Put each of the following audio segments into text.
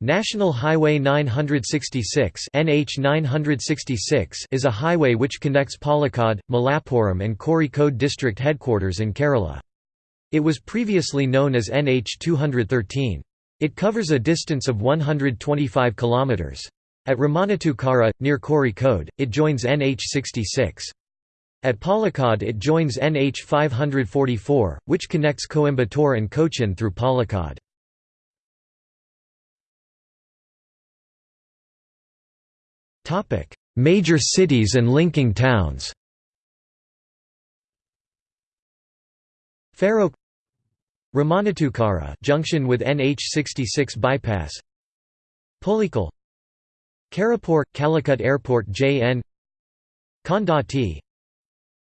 National Highway 966 NH 966 is a highway which connects Palakkad, Malappuram and Kozhikode district headquarters in Kerala. It was previously known as NH 213. It covers a distance of 125 km. At Ramanattukara, near Kozhikode, it joins NH 66. At Palakkad it joins NH 544, which connects Coimbatore and Cochin through Palakkad. Major cities and linking towns. Farokh Ramanattukara junction with NH66 bypass. Pulikkal Karipur – Calicut Airport JN Kondotty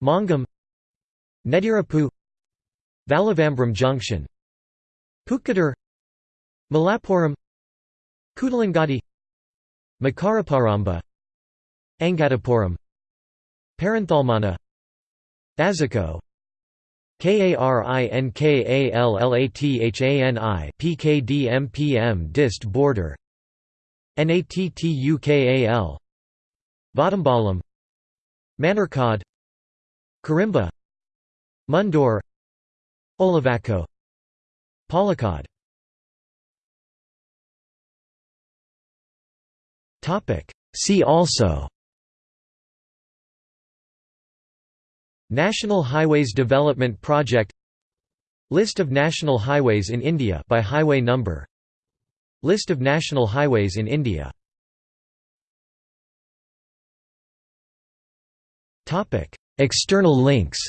Mangam Nedirappu Vallavambram Junction. Pookkattur Malappuram. Kudalangadi Makaraparamba Angadipuram Perinthalmanna Azhikode KARINKALLATHANI PKDMPM Dist border NATTUKAL Vadambalam Manarkad Karimba Mundur Olivakko Palakkad. See also National Highways Development Project List of national highways in India by highway number List of national highways in India External links